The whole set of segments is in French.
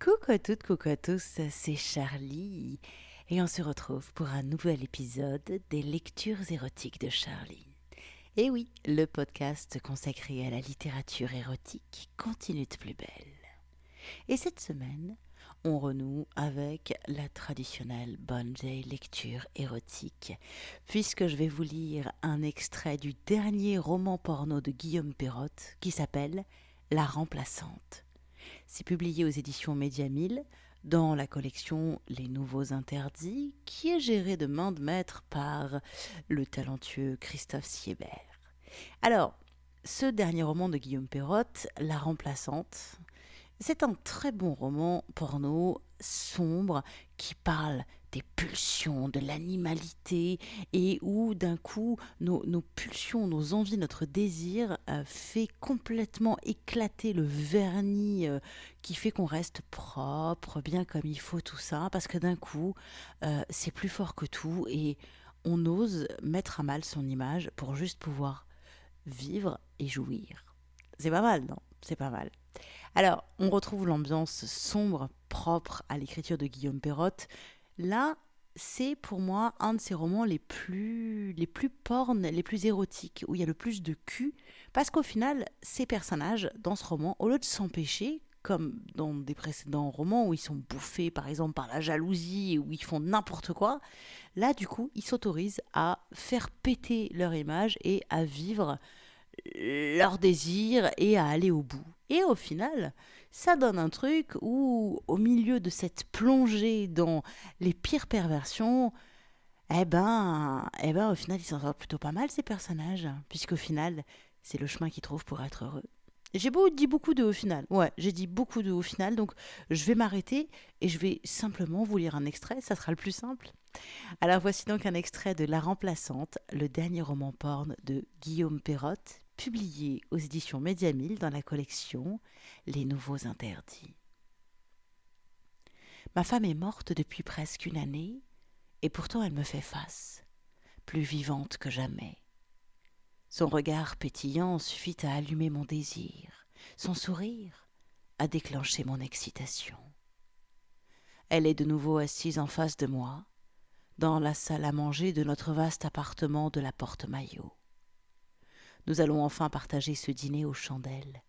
Coucou à toutes, coucou à tous, c'est Charlie et on se retrouve pour un nouvel épisode des lectures érotiques de Charlie. Et oui, le podcast consacré à la littérature érotique continue de plus belle. Et cette semaine, on renoue avec la traditionnelle bonne lecture érotique, puisque je vais vous lire un extrait du dernier roman porno de Guillaume Perrotte qui s'appelle La remplaçante. C'est publié aux éditions Média 1000 dans la collection Les Nouveaux Interdits, qui est gérée de main de maître par le talentueux Christophe Siebert. Alors, ce dernier roman de Guillaume Perrotte, La remplaçante, c'est un très bon roman porno sombre qui parle des pulsions, de l'animalité et où d'un coup nos, pulsions, nos envies, notre désir euh, fait complètement éclater le vernis euh, qui fait qu'on reste propre, bien comme il faut tout ça, parce que d'un coup euh, c'est plus fort que tout et on ose mettre à mal son image pour juste pouvoir vivre et jouir. C'est pas mal, non? C'est pas mal. Alors, on retrouve l'ambiance sombre, propre à l'écriture de Guillaume Perrotte. Là, c'est pour moi un de ses romans les plus, les plus pornes, les plus érotiques, où il y a le plus de cul, parce qu'au final, ces personnages, dans ce roman, au lieu de s'empêcher, comme dans des précédents romans où ils sont bouffés par exemple par la jalousie, où ils font n'importe quoi, là du coup, ils s'autorisent à faire péter leur image et à vivre leur désir et à aller au bout. Et au final, ça donne un truc où, au milieu de cette plongée dans les pires perversions, eh ben, eh ben, au final, ils s'en sortent plutôt pas mal, ces personnages, puisqu'au final, c'est le chemin qu'ils trouvent pour être heureux. J'ai dit beaucoup de au final. Ouais, j'ai dit beaucoup de au final, donc je vais m'arrêter et je vais simplement vous lire un extrait, ça sera le plus simple. Alors voici donc un extrait de La Remplaçante, le dernier roman porn de Guillaume Perrotte, publié aux éditions Média dans la collection Les Nouveaux Interdits. Ma femme est morte depuis presque une année, et pourtant elle me fait face, plus vivante que jamais. Son regard pétillant suffit à allumer mon désir, son sourire à déclencher mon excitation. Elle est de nouveau assise en face de moi, dans la salle à manger de notre vaste appartement de la Porte-Maillot. Nous allons enfin partager ce dîner aux chandelles,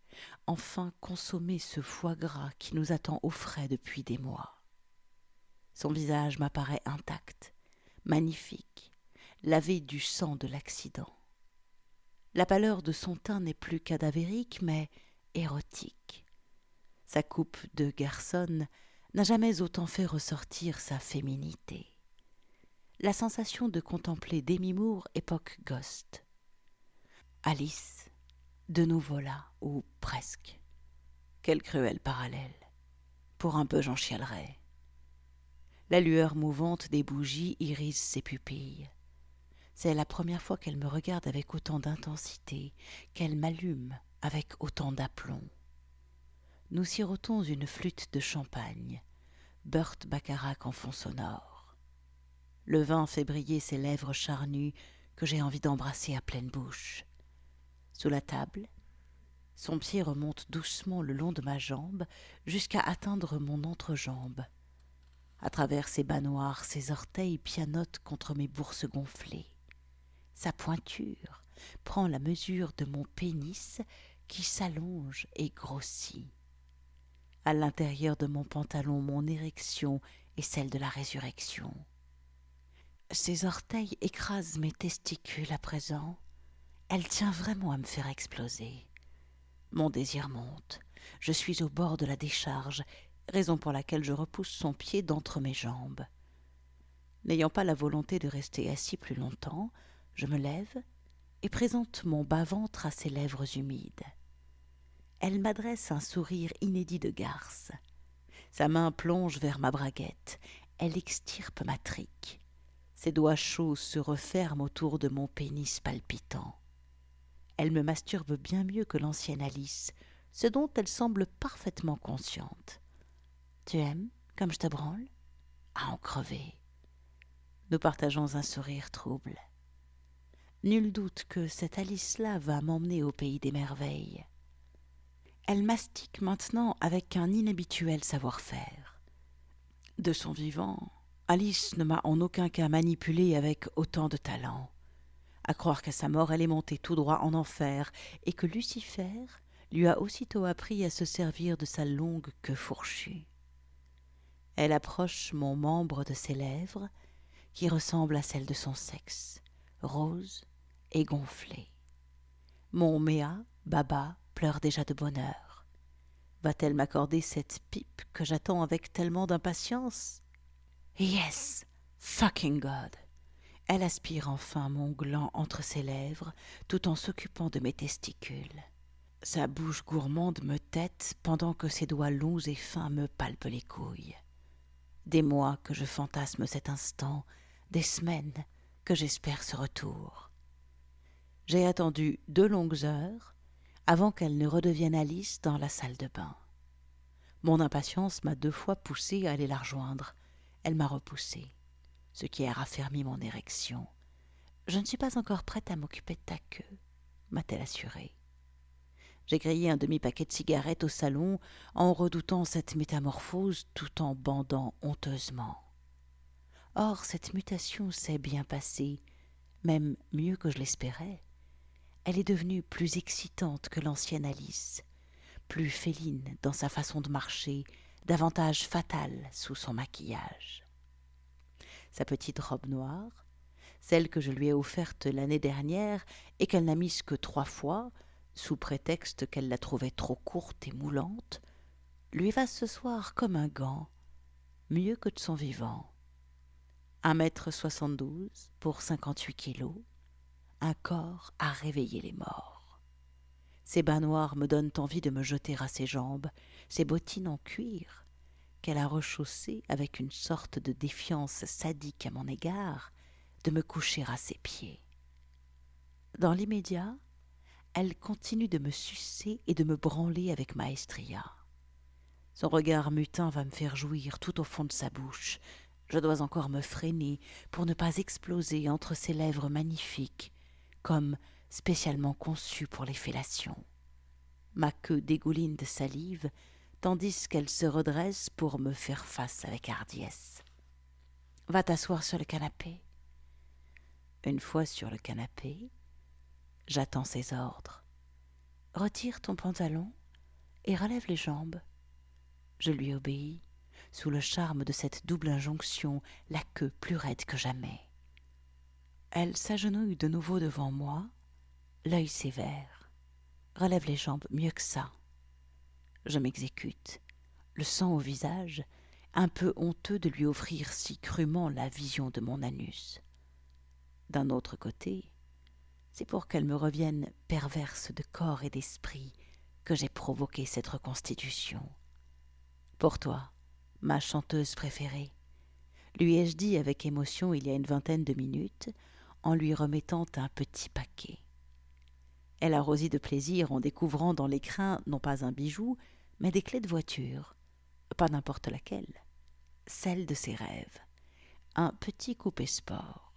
enfin consommer ce foie gras qui nous attend au frais depuis des mois. Son visage m'apparaît intact, magnifique, lavé du sang de l'accident. La pâleur de son teint n'est plus cadavérique, mais érotique. Sa coupe de garçonne n'a jamais autant fait ressortir sa féminité. La sensation de contempler Demi Moore époque Ghost. Alice, de nouveau là, ou presque. Quel cruel parallèle. Pour un peu j'en chialerais. La lueur mouvante des bougies irise ses pupilles. C'est la première fois qu'elle me regarde avec autant d'intensité, qu'elle m'allume avec autant d'aplomb. Nous sirotons une flûte de champagne, Burt Bacharach en fond sonore. Le vin fait briller ses lèvres charnues que j'ai envie d'embrasser à pleine bouche sous la table. Son pied remonte doucement le long de ma jambe jusqu'à atteindre mon entrejambe. À travers ses bas noirs, ses orteils pianotent contre mes bourses gonflées. Sa pointure prend la mesure de mon pénis qui s'allonge et grossit. À l'intérieur de mon pantalon, mon érection est celle de la résurrection. Ses orteils écrasent mes testicules à présent, elle tient vraiment à me faire exploser. Mon désir monte. Je suis au bord de la décharge, raison pour laquelle je repousse son pied d'entre mes jambes. N'ayant pas la volonté de rester assis plus longtemps, je me lève et présente mon bas-ventre à ses lèvres humides. Elle m'adresse un sourire inédit de garce. Sa main plonge vers ma braguette. Elle extirpe ma trique. Ses doigts chauds se referment autour de mon pénis palpitant. Elle me masturbe bien mieux que l'ancienne Alice, ce dont elle semble parfaitement consciente. Tu aimes comme je te branle? À en crever. Nous partageons un sourire trouble. Nul doute que cette Alice-là va m'emmener au pays des merveilles. Elle mastique maintenant avec un inhabituel savoir-faire. De son vivant, Alice ne m'a en aucun cas manipulée avec autant de talent. À croire qu'à sa mort elle est montée tout droit en enfer, et que Lucifer lui a aussitôt appris à se servir de sa longue queue fourchue. Elle approche mon membre de ses lèvres, qui ressemble à celle de son sexe, rose et gonflée. Mon Méa, Baba, pleure déjà de bonheur. Va-t-elle m'accorder cette pipe que j'attends avec tellement d'impatience? Yes, fucking God. Elle aspire enfin mon gland entre ses lèvres, tout en s'occupant de mes testicules. Sa bouche gourmande me tête pendant que ses doigts longs et fins me palpent les couilles. Des mois que je fantasme cet instant, des semaines que j'espère ce retour. J'ai attendu deux longues heures avant qu'elle ne redevienne Alice dans la salle de bain. Mon impatience m'a deux fois poussé à aller la rejoindre. Elle m'a repoussé, ce qui a raffermi mon érection. Je ne suis pas encore prête à m'occuper de ta queue, m'a-t-elle assuré. J'ai grillé un demi-paquet de cigarettes au salon en redoutant cette métamorphose tout en bandant honteusement. Or, cette mutation s'est bien passée, même mieux que je l'espérais elle est devenue plus excitante que l'ancienne Alice, plus féline dans sa façon de marcher, davantage fatale sous son maquillage. Sa petite robe noire, celle que je lui ai offerte l'année dernière et qu'elle n'a mise que trois fois, sous prétexte qu'elle la trouvait trop courte et moulante, lui va ce soir comme un gant, mieux que de son vivant. Un mètre soixante-douze pour cinquante-huit kilos, un corps à réveiller les morts. Ses bas noirs me donnent envie de me jeter à ses jambes, ses bottines en cuir, qu'elle a rechaussées avec une sorte de défiance sadique à mon égard, de me coucher à ses pieds. Dans l'immédiat, elle continue de me sucer et de me branler avec maestria. Son regard mutin va me faire jouir tout au fond de sa bouche. Je dois encore me freiner pour ne pas exploser entre ses lèvres magnifiques, comme spécialement conçue pour les fellations. Ma queue dégouline de salive, tandis qu'elle se redresse pour me faire face avec hardiesse. Va t'asseoir sur le canapé. Une fois sur le canapé, j'attends ses ordres. Retire ton pantalon et relève les jambes. Je lui obéis, sous le charme de cette double injonction, la queue plus raide que jamais. Elle s'agenouille de nouveau devant moi, l'œil sévère. Relève les jambes mieux que ça. Je m'exécute, le sang au visage, un peu honteux de lui offrir si crûment la vision de mon anus. D'un autre côté, c'est pour qu'elle me revienne perverse de corps et d'esprit que j'ai provoqué cette reconstitution. Pour toi, ma chanteuse préférée, lui ai-je dit avec émotion il y a une vingtaine de minutes, en lui remettant un petit paquet. Elle a de plaisir en découvrant dans l'écrin non pas un bijou, mais des clés de voiture, pas n'importe laquelle, celle de ses rêves, un petit coupé sport.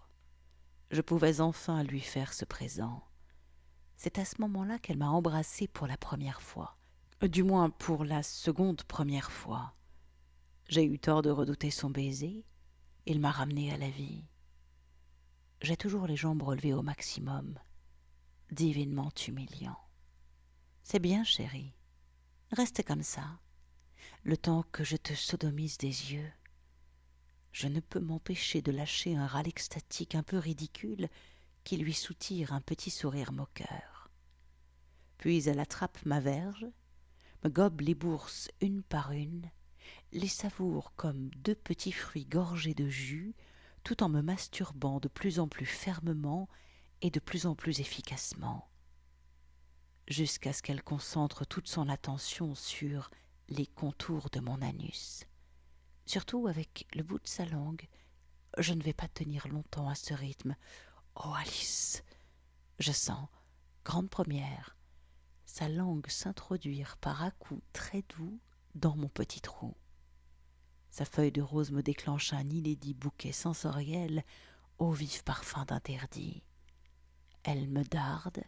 Je pouvais enfin lui faire ce présent. C'est à ce moment-là qu'elle m'a embrassé pour la première fois, du moins pour la seconde première fois. J'ai eu tort de redouter son baiser, il m'a ramené à la vie. J'ai toujours les jambes relevées au maximum, divinement humiliant. C'est bien, chérie. Reste comme ça, le temps que je te sodomise des yeux. Je ne peux m'empêcher de lâcher un râle extatique un peu ridicule qui lui soutire un petit sourire moqueur. Puis elle attrape ma verge, me gobe les bourses une par une, les savoure comme deux petits fruits gorgés de jus, tout en me masturbant de plus en plus fermement et de plus en plus efficacement, jusqu'à ce qu'elle concentre toute son attention sur les contours de mon anus. Surtout avec le bout de sa langue, je ne vais pas tenir longtemps à ce rythme. Oh Alice Je sens, grande première, sa langue s'introduire par à-coups très doux dans mon petit trou. Sa feuille de rose me déclenche un inédit bouquet sensoriel au vif parfum d'interdit. Elle me darde,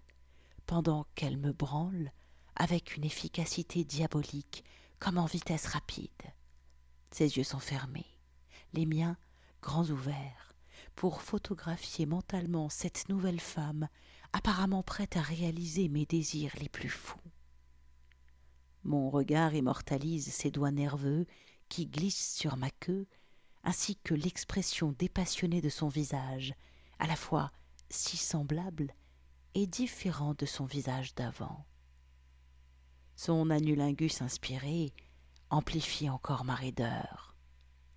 pendant qu'elle me branle, avec une efficacité diabolique, comme en vitesse rapide. Ses yeux sont fermés, les miens grands ouverts, pour photographier mentalement cette nouvelle femme apparemment prête à réaliser mes désirs les plus fous. Mon regard immortalise ses doigts nerveux qui glissent sur ma queue, ainsi que l'expression dépassionnée de son visage, à la fois si semblable et différent de son visage d'avant. Son anulingus inspiré amplifie encore ma raideur.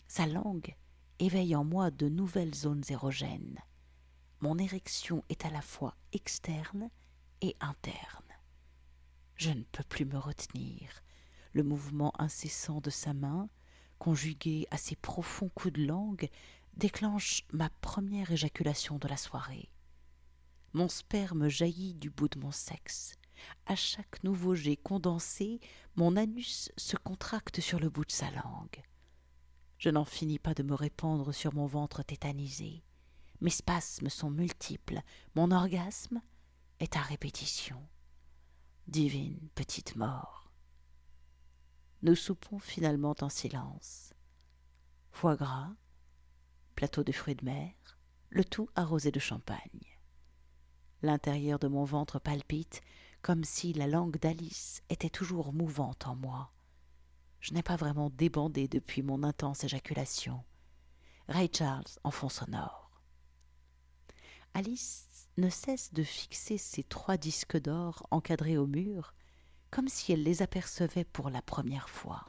Sa langue éveille en moi de nouvelles zones érogènes. Mon érection est à la fois externe et interne. Je ne peux plus me retenir. Le mouvement incessant de sa main, conjugué à ses profonds coups de langue, déclenche ma première éjaculation de la soirée. Mon sperme jaillit du bout de mon sexe. À chaque nouveau jet condensé, mon anus se contracte sur le bout de sa langue. Je n'en finis pas de me répandre sur mon ventre tétanisé. Mes spasmes sont multiples, mon orgasme est à répétition. Divine petite mort. Nous soupons finalement en silence. Foie gras, plateau de fruits de mer, le tout arrosé de champagne. L'intérieur de mon ventre palpite comme si la langue d'Alice était toujours mouvante en moi. Je n'ai pas vraiment débandé depuis mon intense éjaculation. Ray Charles en fond sonore. Alice ne cesse de fixer ses trois disques d'or encadrés au mur, comme si elle les apercevait pour la première fois.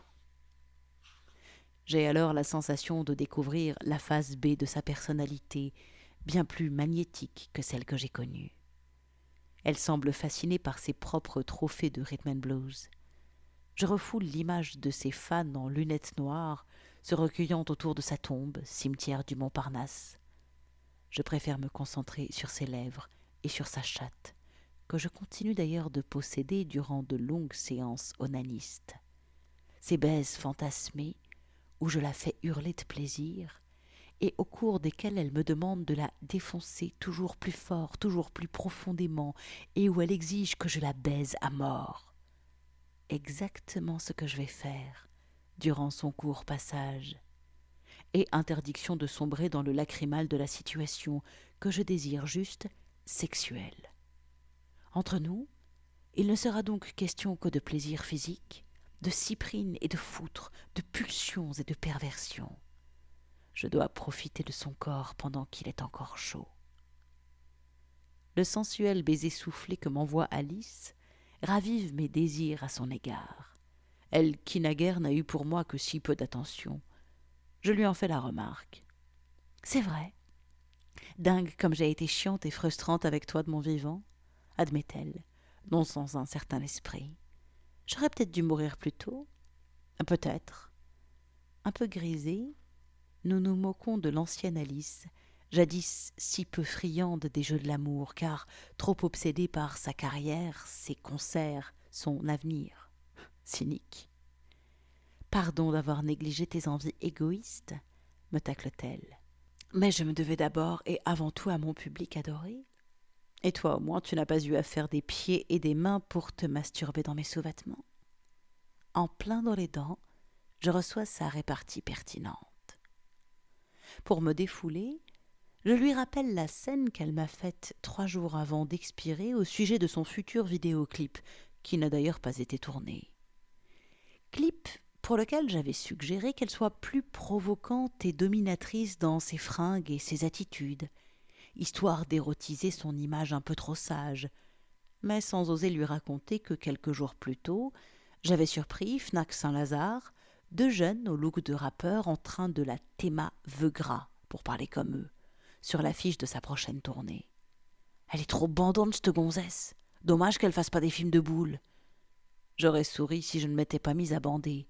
J'ai alors la sensation de découvrir la face B de sa personnalité, bien plus magnétique que celle que j'ai connue. Elle semble fascinée par ses propres trophées de rhythm and blues. Je refoule l'image de ses fans en lunettes noires se recueillant autour de sa tombe, cimetière du Montparnasse. Je préfère me concentrer sur ses lèvres et sur sa chatte, que je continue d'ailleurs de posséder durant de longues séances onanistes. Ces baises fantasmées, où je la fais hurler de plaisir, et au cours desquelles elle me demande de la défoncer toujours plus fort, toujours plus profondément, et où elle exige que je la baise à mort exactement ce que je vais faire durant son court passage, et interdiction de sombrer dans le lacrymal de la situation que je désire juste sexuelle. Entre nous, il ne sera donc question que de plaisir physique, de cyprine et de foutre, de pulsions et de perversions. Je dois profiter de son corps pendant qu'il est encore chaud. Le sensuel baiser soufflé que m'envoie Alice ravive mes désirs à son égard. Elle qui naguère n'a eu pour moi que si peu d'attention. Je lui en fais la remarque. C'est vrai. Dingue comme j'ai été chiante et frustrante avec toi de mon vivant, admet-elle, non sans un certain esprit. J'aurais peut-être dû mourir plus tôt. Peut-être. Un peu grisée, nous nous moquons de l'ancienne Alice, jadis si peu friande des jeux de l'amour, car trop obsédée par sa carrière, ses concerts, son avenir. Cynique. Pardon d'avoir négligé tes envies égoïstes, me tacle-t-elle. Mais je me devais d'abord et avant tout à mon public adoré. Et toi au moins tu n'as pas eu à faire des pieds et des mains pour te masturber dans mes sous-vêtements. En plein dans les dents, je reçois sa répartie pertinente. Pour me défouler, je lui rappelle la scène qu'elle m'a faite trois jours avant d'expirer au sujet de son futur vidéoclip, qui n'a d'ailleurs pas été tourné. Clip pour lequel j'avais suggéré qu'elle soit plus provocante et dominatrice dans ses fringues et ses attitudes, histoire d'érotiser son image un peu trop sage, mais sans oser lui raconter que quelques jours plus tôt, j'avais surpris Fnac Saint-Lazare, deux jeunes au look de rappeur en train de la théma gras, pour parler comme eux sur l'affiche de sa prochaine tournée. Elle est trop bandante, cette gonzesse. Dommage qu'elle fasse pas des films de boules. J'aurais souri si je ne m'étais pas mise à bander.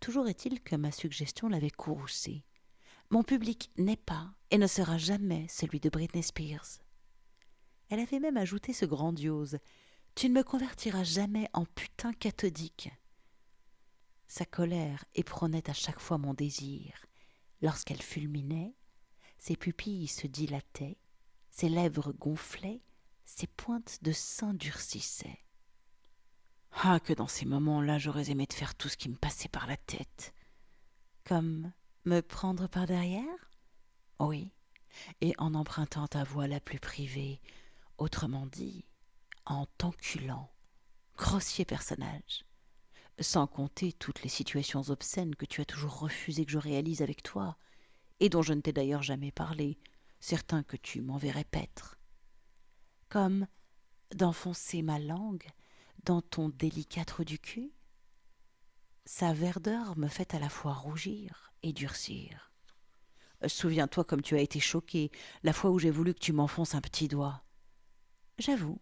Toujours est-il que ma suggestion l'avait courroucée. Mon public n'est pas et ne sera jamais celui de Britney Spears. Elle avait même ajouté ce grandiose Tu ne me convertiras jamais en putain cathodique. Sa colère éperonnait à chaque fois mon désir. Lorsqu'elle fulminait, ses pupilles se dilataient, ses lèvres gonflaient, ses pointes de sein durcissaient. Ah, que dans ces moments-là, j'aurais aimé te faire tout ce qui me passait par la tête. Comme me prendre par derrière? Oui, et en empruntant ta voix la plus privée, autrement dit, en t'enculant. Grossier personnage. Sans compter toutes les situations obscènes que tu as toujours refusé que je réalise avec toi, et dont je ne t'ai d'ailleurs jamais parlé, certain que tu m'enverrais paître. Comme d'enfoncer ma langue dans ton délicat trou du cul Sa verdeur me fait à la fois rougir et durcir. Souviens-toi comme tu as été choqué la fois où j'ai voulu que tu m'enfonces un petit doigt. J'avoue.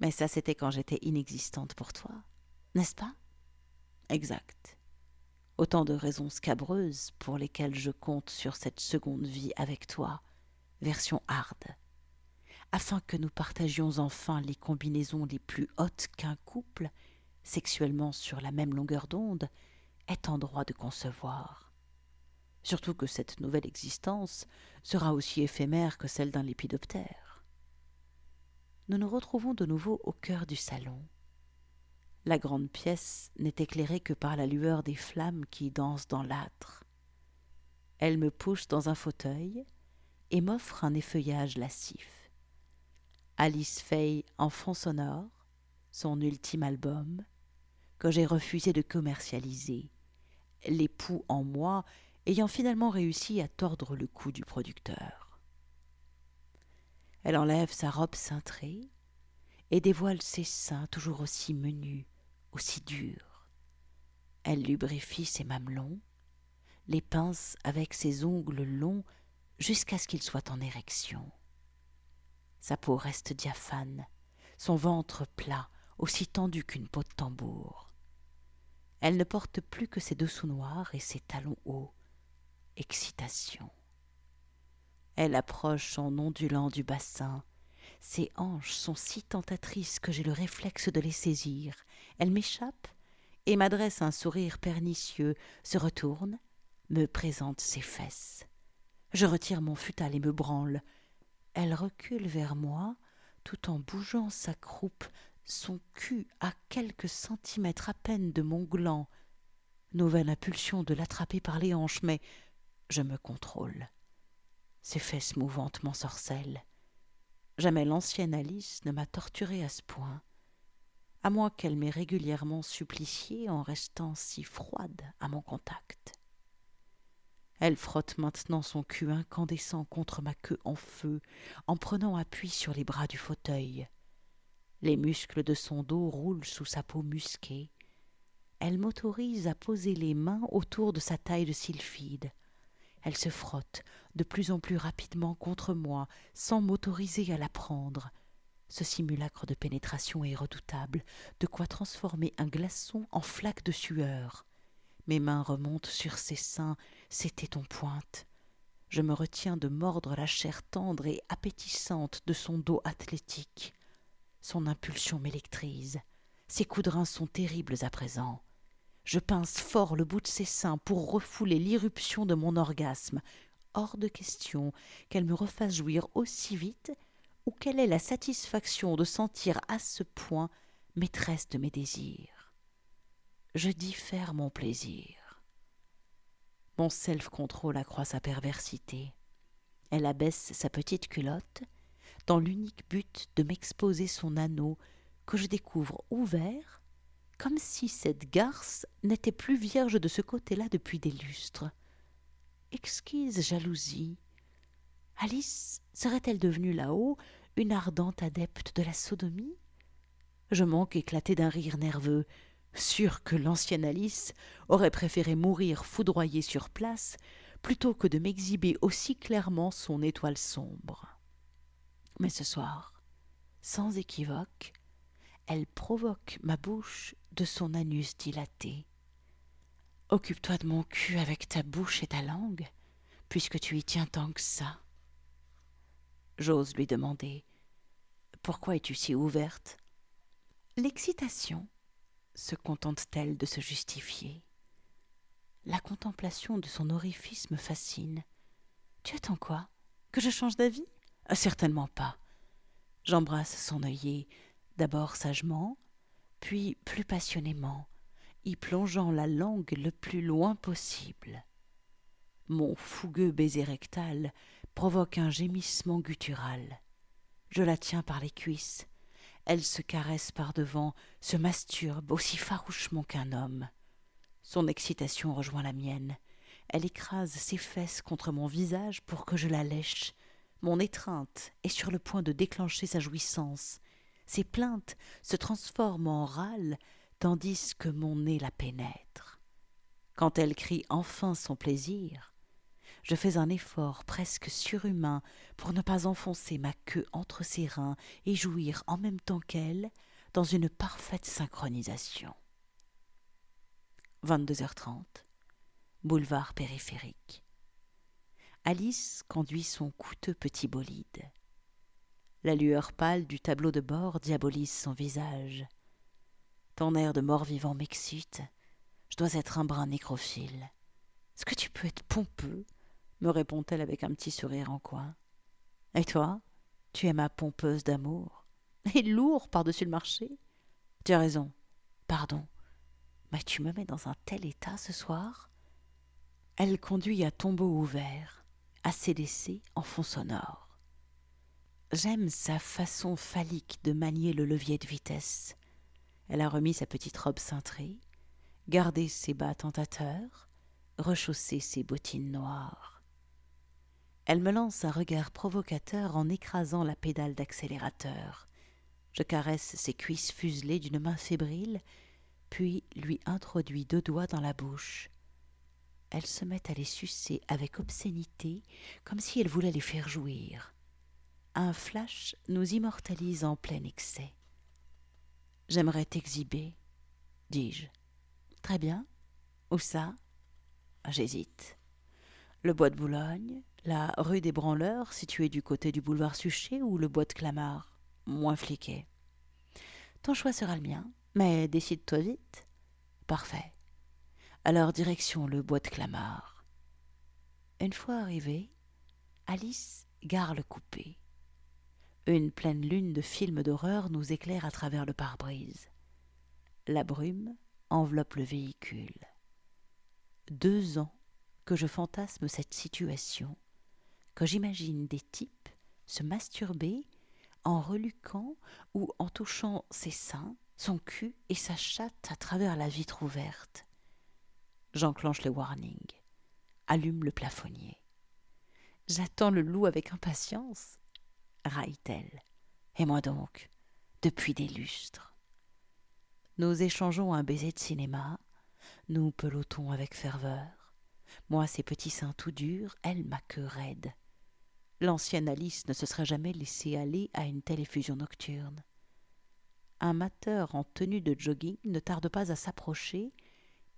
Mais ça, c'était quand j'étais inexistante pour toi, n'est-ce pas? Exact. Autant de raisons scabreuses pour lesquelles je compte sur cette seconde vie avec toi, version hard afin que nous partagions enfin les combinaisons les plus hautes qu'un couple, sexuellement sur la même longueur d'onde, est en droit de concevoir. Surtout que cette nouvelle existence sera aussi éphémère que celle d'un lépidoptère. Nous nous retrouvons de nouveau au cœur du salon. La grande pièce n'est éclairée que par la lueur des flammes qui dansent dans l'âtre. Elle me pousse dans un fauteuil et m'offre un effeuillage lascif. Alice Faye en fond sonore, son ultime album, que j'ai refusé de commercialiser, l'époux en moi ayant finalement réussi à tordre le cou du producteur. Elle enlève sa robe cintrée et dévoile ses seins toujours aussi menus, aussi durs. Elle lubrifie ses mamelons, les pince avec ses ongles longs jusqu'à ce qu'ils soient en érection. Sa peau reste diaphane, son ventre plat, aussi tendu qu'une peau de tambour. Elle ne porte plus que ses dessous noirs et ses talons hauts. Excitation. Elle approche en ondulant du bassin. Ses hanches sont si tentatrices que j'ai le réflexe de les saisir. Elle m'échappe et m'adresse un sourire pernicieux, se retourne, me présente ses fesses. Je retire mon futal et me branle. Elle recule vers moi, tout en bougeant sa croupe, son cul à quelques centimètres à peine de mon gland. Nouvelle impulsion de l'attraper par les hanches, mais je me contrôle. Ses fesses mouvantes m'ensorcellent. Jamais l'ancienne Alice ne m'a torturée à ce point, à moins qu'elle m'ait régulièrement supplicié en restant si froide à mon contact. Elle frotte maintenant son cul incandescent contre ma queue en feu, en prenant appui sur les bras du fauteuil. Les muscles de son dos roulent sous sa peau musquée. Elle m'autorise à poser les mains autour de sa taille de sylphide. Elle se frotte de plus en plus rapidement contre moi, sans m'autoriser à la prendre. Ce simulacre de pénétration est redoutable, de quoi transformer un glaçon en flaque de sueur. Mes mains remontent sur ses seins, ses tétons pointe. Je me retiens de mordre la chair tendre et appétissante de son dos athlétique. Son impulsion m'électrise. Ses coups sont terribles à présent. Je pince fort le bout de ses seins pour refouler l'irruption de mon orgasme. Hors de question qu'elle me refasse jouir aussi vite ou quelle est la satisfaction de sentir à ce point maîtresse de mes désirs je diffère mon plaisir. Mon self-control accroît sa perversité. Elle abaisse sa petite culotte dans l'unique but de m'exposer son anneau que je découvre ouvert, comme si cette garce n'était plus vierge de ce côté-là depuis des lustres. Exquise jalousie. Alice serait-elle devenue là-haut une ardente adepte de la sodomie? Je manque éclater d'un rire nerveux sûr que l'ancienne Alice aurait préféré mourir foudroyée sur place plutôt que de m'exhiber aussi clairement son étoile sombre. Mais ce soir, sans équivoque, elle provoque ma bouche de son anus dilaté. Occupe-toi de mon cul avec ta bouche et ta langue, puisque tu y tiens tant que ça. J'ose lui demander Pourquoi es-tu si ouverte? L'excitation se contente-t-elle de se justifier? La contemplation de son orifice me fascine. Tu attends quoi? Que je change d'avis? Ah, Certainement pas. J'embrasse son œillet, d'abord sagement, puis plus passionnément, y plongeant la langue le plus loin possible. Mon fougueux baiser rectal provoque un gémissement guttural. Je la tiens par les cuisses. Elle se caresse par devant, se masturbe aussi farouchement qu'un homme. Son excitation rejoint la mienne. Elle écrase ses fesses contre mon visage pour que je la lèche. Mon étreinte est sur le point de déclencher sa jouissance. Ses plaintes se transforment en râles tandis que mon nez la pénètre. Quand elle crie enfin son plaisir, je fais un effort presque surhumain pour ne pas enfoncer ma queue entre ses reins et jouir en même temps qu'elle dans une parfaite synchronisation. 22h30, boulevard périphérique. Alice conduit son coûteux petit bolide. La lueur pâle du tableau de bord diabolise son visage. Ton air de mort-vivant m'excite. Je dois être un brin nécrophile. Est-ce que tu peux être pompeux? me répond-elle avec un petit sourire en coin. Et toi? Tu es ma pompeuse d'amour. Et lourd par-dessus le marché Tu as raison. Pardon. Mais tu me mets dans un tel état ce soir Elle conduit à tombeau ouvert, à CDC en fond sonore. J'aime sa façon phallique de manier le levier de vitesse. Elle a remis sa petite robe cintrée, gardé ses bas tentateurs, rechaussé ses bottines noires. Elle me lance un regard provocateur en écrasant la pédale d'accélérateur. Je caresse ses cuisses fuselées d'une main fébrile puis lui introduit deux doigts dans la bouche. Elle se met à les sucer avec obscénité, comme si elle voulait les faire jouir. Un flash nous immortalise en plein excès. J'aimerais t'exhiber, dis-je. Très bien. Où ça? J'hésite. Le bois de Boulogne, la rue des Branleurs, située du côté du boulevard Suchet, ou le bois de Clamart, moins fliqué. Ton choix sera le mien. Mais décide-toi vite. Parfait. Alors direction le bois de Clamart. Une fois arrivée, Alice gare le coupé. Une pleine lune de film d'horreur nous éclaire à travers le pare-brise. La brume enveloppe le véhicule. Deux ans que je fantasme cette situation, que j'imagine des types se masturber en reluquant ou en touchant ses seins, son cul et sa chatte à travers la vitre ouverte. J'enclenche le warning, allume le plafonnier. J'attends le loup avec impatience, raille-t-elle. Et moi donc, depuis des lustres. Nous échangeons un baiser de cinéma, nous pelotons avec ferveur. Moi, ses petits seins tout durs, elle ma queue raide. L'ancienne Alice ne se serait jamais laissée aller à une telle effusion nocturne un mateur en tenue de jogging ne tarde pas à s'approcher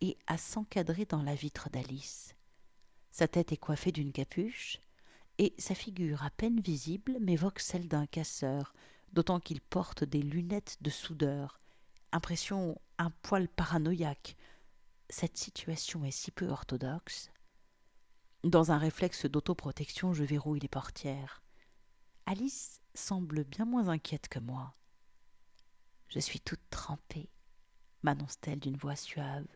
et à s'encadrer dans la vitre d'Alice. Sa tête est coiffée d'une capuche, et sa figure à peine visible m'évoque celle d'un casseur, d'autant qu'il porte des lunettes de soudeur. Impression un poil paranoïaque. Cette situation est si peu orthodoxe. Dans un réflexe d'autoprotection, je verrouille les portières. Alice semble bien moins inquiète que moi. Je suis toute trempée, m'annonce-t-elle d'une voix suave.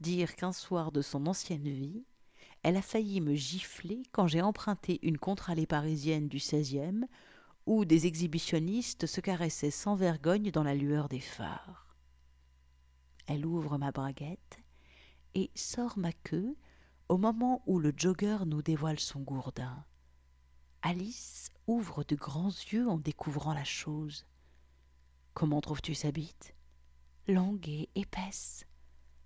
Dire qu'un soir de son ancienne vie, elle a failli me gifler quand j'ai emprunté une contre-allée parisienne du XVIe où des exhibitionnistes se caressaient sans vergogne dans la lueur des phares. Elle ouvre ma braguette et sort ma queue au moment où le jogger nous dévoile son gourdin. Alice ouvre de grands yeux en découvrant la chose. Comment trouves-tu sa bite? Longue et épaisse.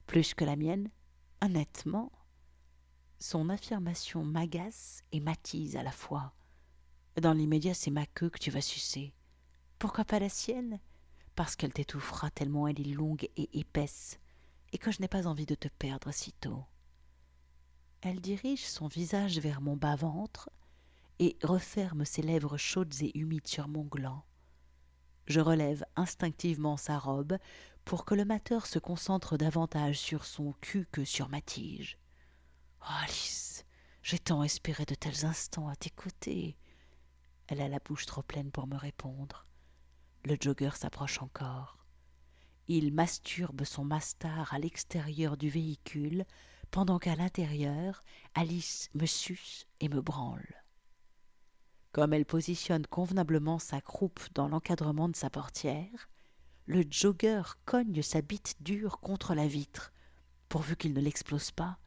Plus que la mienne Honnêtement. Son affirmation m'agace et m'attise à la fois. Dans l'immédiat, c'est ma queue que tu vas sucer. Pourquoi pas la sienne? Parce qu'elle t'étouffera tellement elle est longue et épaisse, et que je n'ai pas envie de te perdre si tôt. Elle dirige son visage vers mon bas-ventre et referme ses lèvres chaudes et humides sur mon gland. Je relève instinctivement sa robe pour que le mateur se concentre davantage sur son cul que sur ma tige. Oh, Alice, j'ai tant espéré de tels instants à tes côtés. Elle a la bouche trop pleine pour me répondre. Le jogger s'approche encore. Il masturbe son mastar à l'extérieur du véhicule, pendant qu'à l'intérieur, Alice me suce et me branle. Comme elle positionne convenablement sa croupe dans l'encadrement de sa portière, le jogger cogne sa bite dure contre la vitre, pourvu qu'il ne l'explose pas.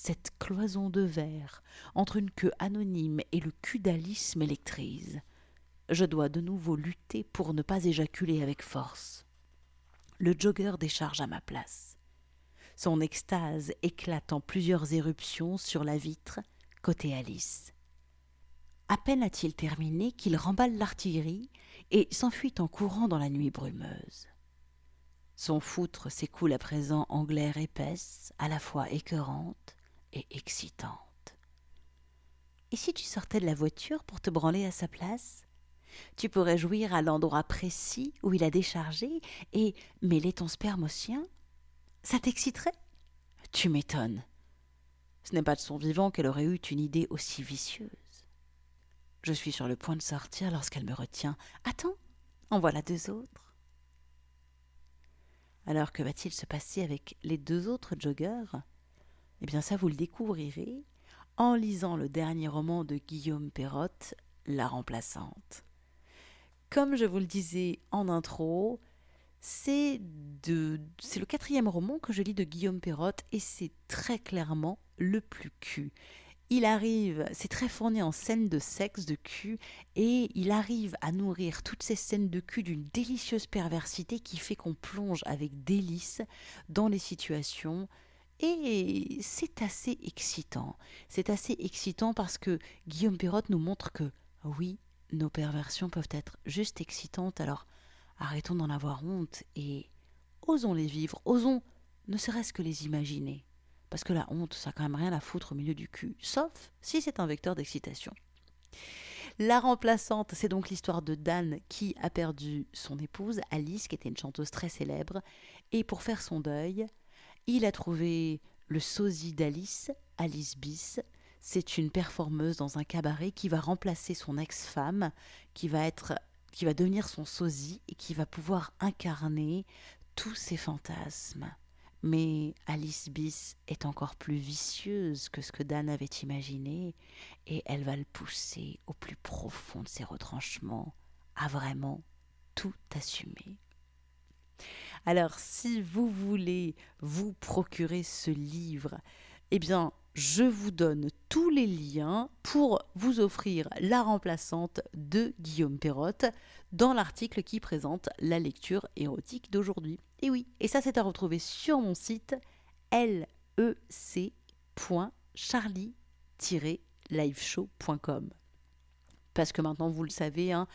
Cette cloison de verre entre une queue anonyme et le cul d'Alice m'électrise. Je dois de nouveau lutter pour ne pas éjaculer avec force. Le jogger décharge à ma place. Son extase éclate en plusieurs éruptions sur la vitre, côté Alice. À peine a-t-il terminé qu'il remballe l'artillerie et s'enfuit en courant dans la nuit brumeuse. Son foutre s'écoule à présent en glaire épaisse, à la fois écœurante et excitante. Et si tu sortais de la voiture pour te branler à sa place? Tu pourrais jouir à l'endroit précis où il a déchargé et mêler ton sperme au sien? Ça t'exciterait? Tu m'étonnes. Ce n'est pas de son vivant qu'elle aurait eu une idée aussi vicieuse. Je suis sur le point de sortir lorsqu'elle me retient. Attends, en voilà deux autres. Alors que va-t-il se passer avec les deux autres joggeurs? Eh bien ça vous le découvrirez en lisant le dernier roman de Guillaume Perrotte, La remplaçante. Comme je vous le disais en intro, c'est le quatrième roman que je lis de Guillaume Perrotte et c'est très clairement le plus cul il arrive, c'est très fourni en scènes de sexe, de cul, et il arrive à nourrir toutes ces scènes de cul d'une délicieuse perversité qui fait qu'on plonge avec délice dans les situations. Et c'est assez excitant. C'est assez excitant parce que Guillaume Perrotte nous montre que, oui, nos perversions peuvent être juste excitantes, alors arrêtons d'en avoir honte et osons les vivre, osons ne serait-ce que les imaginer. Parce que la honte, ça n'a quand même rien à foutre au milieu du cul, sauf si c'est un vecteur d'excitation. La remplaçante, c'est donc l'histoire de Dan qui a perdu son épouse, Alice, qui était une chanteuse très célèbre, et pour faire son deuil, il a trouvé le sosie d'Alice, Alice Bis. C'est une performeuse dans un cabaret qui va remplacer son ex-femme, qui va être qui va devenir son sosie et qui va pouvoir incarner tous ses fantasmes. Mais Alice Bis est encore plus vicieuse que ce que Dan avait imaginé, et elle va le pousser au plus profond de ses retranchements, à vraiment tout assumer. Alors, si vous voulez vous procurer ce livre, eh bien, je vous donne tous les liens pour vous offrir la remplaçante de Guillaume Perrotte dans l'article qui présente la lecture érotique d'aujourd'hui. Et oui, et ça c'est à retrouver sur mon site lec.charlie-liveshow.com. Parce que maintenant vous le savez, hein,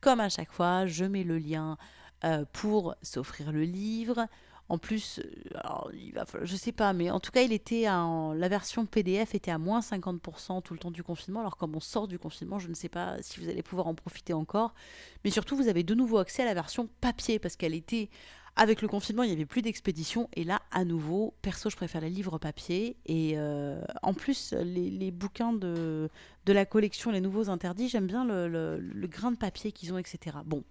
comme à chaque fois, je mets le lien euh, pour s'offrir le livre. En plus, euh, il va je sais pas, mais en tout cas, il était la version PDF était à moins 50% tout le temps du confinement. Alors, comme on sort du confinement, je ne sais pas si vous allez pouvoir en profiter encore. Mais surtout, vous avez de nouveau accès à la version papier parce qu'elle était. Avec le confinement, il n'y avait plus d'expédition. Et là, à nouveau, perso, je préfère les livres papier. Et euh, en plus, les, bouquins de, de, la collection, les nouveaux interdits, j'aime bien le grain de papier qu'ils ont, etc. Bon,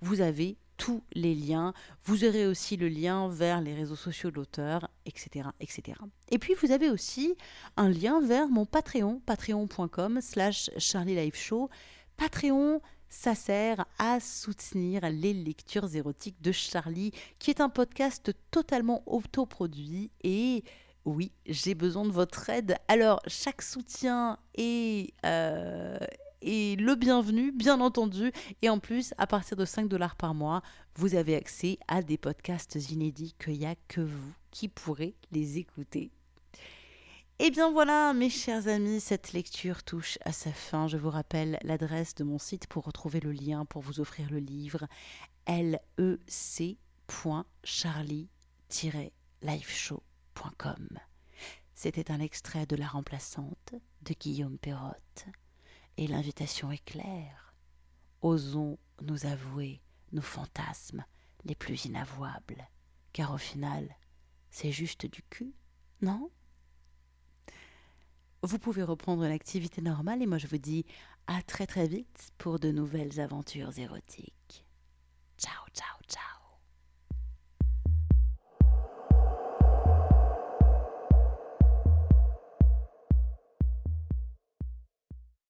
vous avez tous les liens. Vous aurez aussi le lien vers les réseaux sociaux de l'auteur, etc., etc. Et puis vous avez aussi un lien vers mon Patreon, patreon.com slash Show. Patreon, ça sert à soutenir les lectures érotiques de Charlie, qui est un podcast totalement autoproduit et oui, j'ai besoin de votre aide. Alors, chaque soutien est, euh, et le bienvenu, bien entendu. Et en plus, à partir de 5 dollars par mois, vous avez accès à des podcasts inédits qu'il n'y a que vous qui pourrez les écouter. Et eh bien voilà, mes chers amis, cette lecture touche à sa fin. Je vous rappelle l'adresse de mon site pour retrouver le lien pour vous offrir le livre lec.charlie-liveshow.com. C'était un extrait de La remplaçante de Guillaume Perrotte. Et l'invitation est claire. Osons nous avouer nos fantasmes les plus inavouables, car au final, c'est juste du cul, non? Vous pouvez reprendre l'activité normale et moi je vous dis à très très vite pour de nouvelles aventures érotiques. Ciao ciao